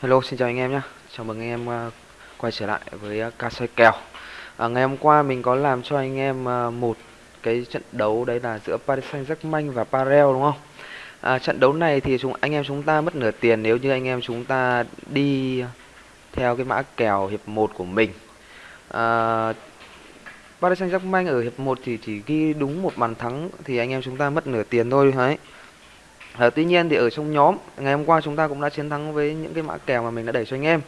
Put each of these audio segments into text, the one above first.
Hello, xin chào anh em nhé. Chào mừng anh em uh, quay trở lại với uh, ca xoay kèo. À, ngày hôm qua mình có làm cho anh em uh, một cái trận đấu đấy là giữa Paris Saint-Germain và Parel đúng không? À, trận đấu này thì chúng anh em chúng ta mất nửa tiền nếu như anh em chúng ta đi theo cái mã kèo hiệp 1 của mình. À, Paris Saint-Germain ở hiệp 1 thì chỉ ghi đúng một bàn thắng thì anh em chúng ta mất nửa tiền thôi đấy. À, tuy nhiên thì ở trong nhóm ngày hôm qua chúng ta cũng đã chiến thắng với những cái mã kèo mà mình đã đẩy cho anh em.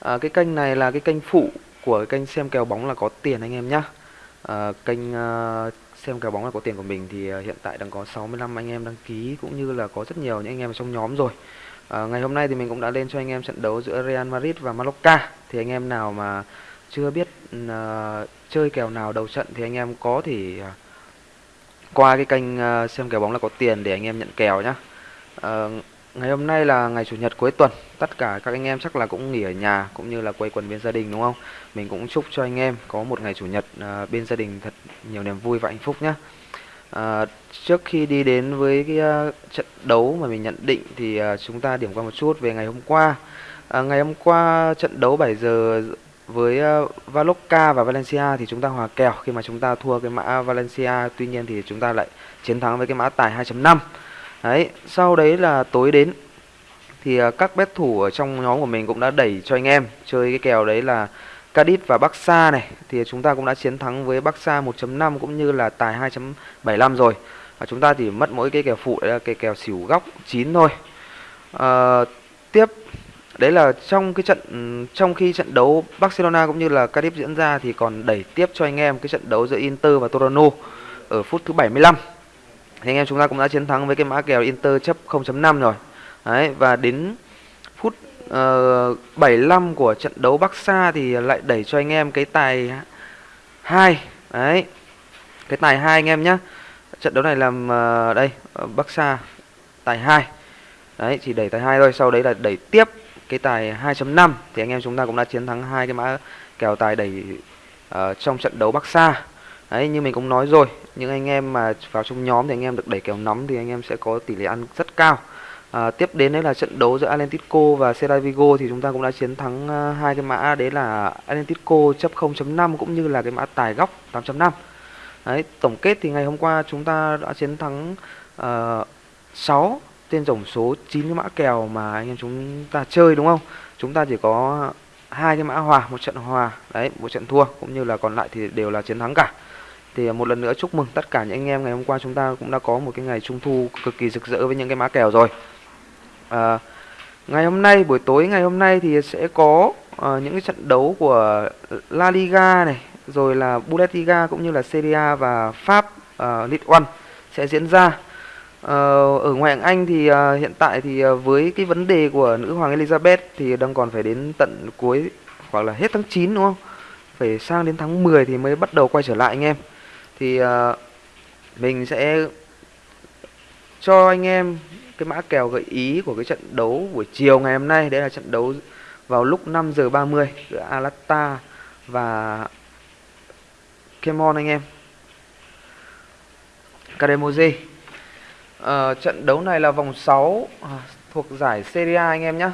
À, cái kênh này là cái kênh phụ của cái kênh xem kèo bóng là có tiền anh em nhá. À, kênh uh, xem kèo bóng là có tiền của mình thì hiện tại đang có 65 anh em đăng ký cũng như là có rất nhiều những anh em ở trong nhóm rồi. À, ngày hôm nay thì mình cũng đã lên cho anh em trận đấu giữa Real Madrid và Mallorca. Thì anh em nào mà chưa biết uh, chơi kèo nào đầu trận thì anh em có thể uh, qua cái kênh ờ, xem kèo bóng là có tiền để anh em nhận kèo nhá. À, ngày hôm nay là ngày chủ nhật cuối tuần tất cả các anh em chắc là cũng nghỉ ở nhà cũng như là quây quần bên gia đình đúng không? Mình cũng chúc cho anh em có một ngày chủ nhật à, bên gia đình thật nhiều niềm vui và hạnh phúc nhé à, trước khi đi đến với cái uh, trận đấu mà mình nhận định thì uh, chúng ta điểm qua một chút về ngày hôm qua. À, ngày hôm qua trận đấu 7 giờ với ờ, uh, Valoca và Valencia thì chúng ta hòa kèo khi mà chúng ta thua cái mã Valencia tuy nhiên thì chúng ta lại chiến thắng với cái mã tài 2.5 Đấy, sau đấy là tối đến thì uh, các bet thủ ở trong nhóm của mình cũng đã đẩy cho anh em chơi cái kèo đấy là Cadiz và Barca này thì chúng ta cũng đã chiến thắng với Barca 1.5 cũng như là tài 2.75 rồi. Và chúng ta chỉ mất mỗi cái kèo phụ đấy là cái kèo xỉu góc 9 thôi. À, tiếp đấy là trong cái trận ừ, trong khi trận đấu Barcelona cũng như là Cardiff diễn ra thì còn đẩy tiếp cho anh em cái trận đấu giữa Inter và Torino ở phút thứ 75 thì anh em chúng ta cũng đã chiến thắng với cái mã kèo Inter chấp 0.5 rồi. Đấy và đến phút ờ, uh, 75 của trận đấu Barca thì lại đẩy cho anh em cái tài 2 đấy cái tài 2 anh em nhé trận đấu này làm uh, đây ờ, Barca tài 2 đấy chỉ đẩy tài 2 thôi sau đấy là đẩy tiếp cái tài 2.5 thì anh em chúng ta cũng đã chiến thắng hai cái mã kèo tài đẩy uh, trong trận đấu bắc xa Đấy như mình cũng nói rồi Những anh em mà vào trong nhóm thì anh em được đẩy kèo nóng Thì anh em sẽ có tỷ lệ ăn rất cao. À, Tiếp đến đấy là trận đấu giữa Atlético và Celta Vigo Thì chúng ta cũng đã chiến thắng ờ, hai cái mã Đấy là Atlético chấp 0.5 Cũng như là cái mã tài góc 8.5 Đấy tổng kết thì ngày hôm qua chúng ta đã chiến thắng uh, 6 trên tổng số 9 cái mã kèo mà anh em chúng ta chơi đúng không? Chúng ta chỉ có hai cái mã hòa một trận hòa đấy một trận thua cũng như là còn lại thì đều là chiến thắng cả. Thì à, một lần nữa chúc mừng tất cả những anh em ngày hôm qua chúng ta cũng đã có một cái ngày trung thu cực kỳ rực rỡ với những cái mã kèo rồi. À, ngày hôm nay buổi tối ngày hôm nay thì sẽ có uh, những cái trận đấu của La Liga này rồi là Bundesliga cũng như là Serie A và Pháp uh, Ligue 1 sẽ diễn ra. Ờ, ở ngoại hạng Anh thì ờ, hiện tại thì ờ, với cái vấn đề của nữ hoàng Elizabeth thì đang còn phải đến tận cuối, hoặc là hết tháng 9 đúng không? Phải sang đến tháng 10 thì mới bắt đầu quay trở lại anh em. Thì mình sẽ cho anh em cái mã kèo gợi ý của cái trận đấu buổi chiều ngày hôm nay. Đấy là trận đấu vào lúc 5 giờ 30 giữa Alata và Kemon anh em. Kademoze uh, trận đấu này là vòng 6 uh, à, thuộc giải Serie A anh em nhé uh,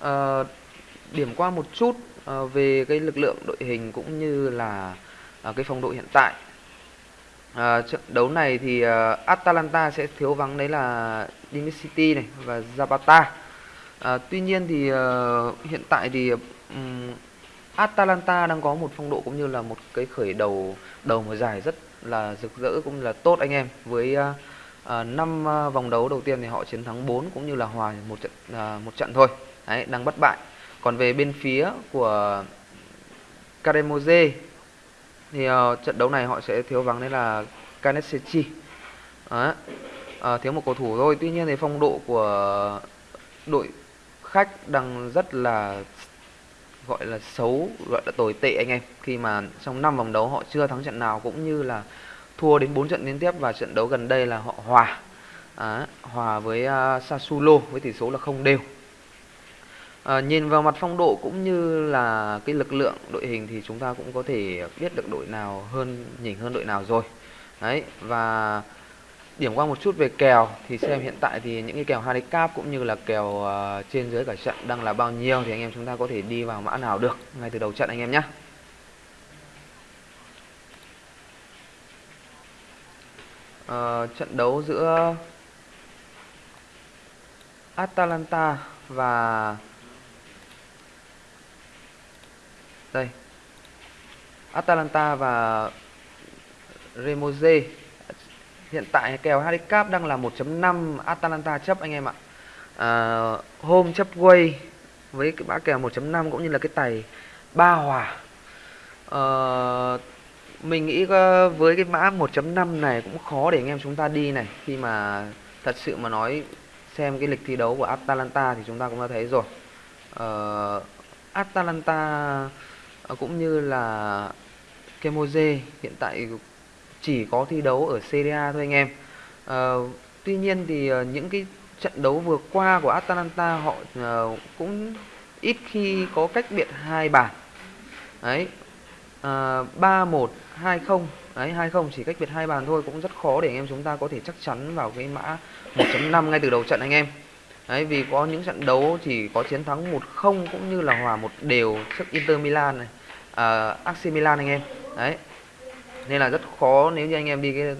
ờ, điểm qua một chút uh, về cái lực lượng đội hình cũng như là uh, cái phong độ hiện tại À, trận đấu này thì uh, Atalanta sẽ thiếu vắng đấy là city này và Zapata. À, tuy nhiên thì uh, hiện tại thì um, Atalanta đang có một phong độ cũng như là một cái khởi đầu đầu mùa giải rất là rực rỡ cũng là tốt anh em. Với uh, Ờ, à, 5 ờ, vòng đấu đầu tiên thì họ chiến thắng 4 cũng như là hòa một trận à, một trận thôi. Đấy, đang bất bại. Còn về bên phía của Karemoze thì uh, trận đấu này họ sẽ thiếu vắng đấy là Kanesechi Đấy. À, thiếu một cầu thủ thôi tuy nhiên thì phong độ của đội khách đang rất là gọi là xấu gọi là tồi tệ anh em khi mà trong năm vòng đấu họ chưa thắng trận nào cũng như là thua đến 4 trận liên tiếp và trận đấu gần đây là họ hòa. À, hòa với uh, Sassuolo với tỷ số là không đều. À, nhìn vào mặt phong độ cũng như là cái lực lượng đội hình thì chúng ta cũng có thể biết được đội nào hơn nhỉnh hơn đội nào rồi. Đấy và điểm qua một chút về kèo thì xem hiện tại thì những cái kèo handicap cũng như là kèo uh, trên dưới cả trận đang là bao nhiêu thì anh em chúng ta có thể đi vào mã nào được ngay từ đầu trận anh em nhé. Uh, trận đấu giữa Atalanta và đây. Atalanta và Remoze. Hiện tại kèo handicap đang là 1.5 Atalanta chấp anh em ạ. Uh, hôm chấp quay với cái mã kèo 1.5 cũng như là cái tài ba hòa. Uh, mình nghĩ ờ, với cái mã 1.5 này cũng khó để anh em chúng ta đi này. Khi mà thật sự mà nói xem cái lịch thi đấu của Atalanta thì chúng ta cũng đã thấy rồi. Uh, Atalanta ờ, cũng như là Kemoze hiện tại chỉ có thi đấu ở Serie A thôi anh em. Uh, tuy nhiên thì những cái trận đấu vừa qua của Atalanta họ uh, cũng ít khi có cách biệt hai bàn. Đấy À, ba một hai không. Đấy hai không chỉ cách biệt hai bàn thôi cũng rất khó để anh em chúng ta có thể chắc chắn vào cái mã 1.5 ngay từ đầu trận anh em. Đấy vì có những trận đấu chỉ có chiến thắng 1-0 cũng như là hòa một đều trước Inter Milan này à, AC Milan anh em. Đấy nên là rất khó nếu như anh em đi cái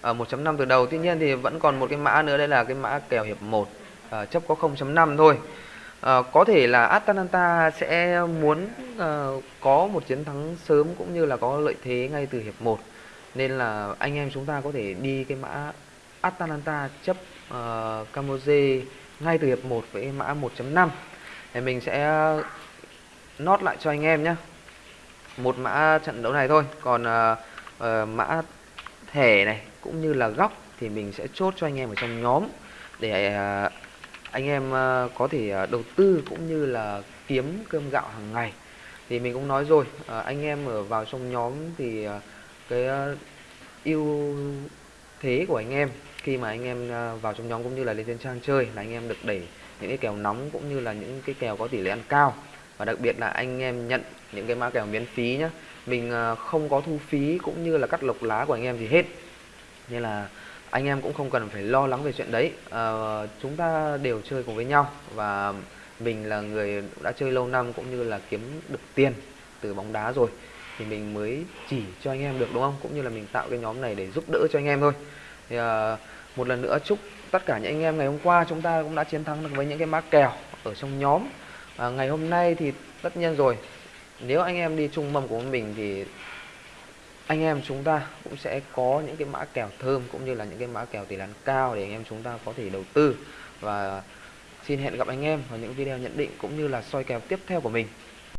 à, uh, 1.5 từ đầu. Tuy nhiên thì vẫn còn một cái mã nữa đây là cái mã kèo hiệp 1 uh, à, chấp có 0.5 thôi. Ờ, có thể là Atalanta sẽ muốn uh, có một chiến thắng sớm cũng như là có lợi thế ngay từ hiệp 1 nên là anh em chúng ta có thể đi cái mã Atalanta chấp ờ, uh, Camoze ngay từ hiệp 1 với mã 1.5 thì mình sẽ nốt lại cho anh em nhé một mã trận đấu này thôi. Còn uh, uh, mã thẻ này cũng như là góc thì mình sẽ chốt cho anh em ở trong nhóm để uh, anh em ờ, có thể ờ, đầu tư cũng như là kiếm cơm gạo hàng ngày. Thì mình cũng nói rồi ờ, anh em ở vào trong nhóm thì cái ưu thế của anh em, khi mà anh em vào trong nhóm cũng như là lên trên trang chơi là anh em được đẩy những cái kèo nóng cũng như là những cái kèo có tỷ lệ ăn cao. Và đặc biệt là anh em nhận những cái mã kèo miễn phí nhé mình không có thu phí cũng như là cắt lộc lá của anh em gì hết. Nên là anh em cũng không cần phải lo lắng về chuyện đấy. À, chúng ta đều chơi cùng với nhau và mình là người đã chơi lâu năm cũng như là kiếm được tiền từ bóng đá rồi thì mình mới chỉ cho anh em được đúng không? Cũng như là mình tạo cái nhóm này để giúp đỡ cho anh em thôi. Thì à, một lần nữa chúc tất cả những anh em ngày hôm qua chúng ta cũng đã chiến thắng được với những cái má kèo ở trong nhóm. À, ngày hôm nay thì tất nhiên rồi nếu anh em đi chung mâm của mình thì anh em chúng ta cũng sẽ có những cái mã kèo thơm cũng như là những cái mã kèo tỷ lệ cao để anh em chúng ta có thể đầu tư. Và xin hẹn gặp anh em vào những video nhận định cũng như là soi kèo tiếp theo của mình.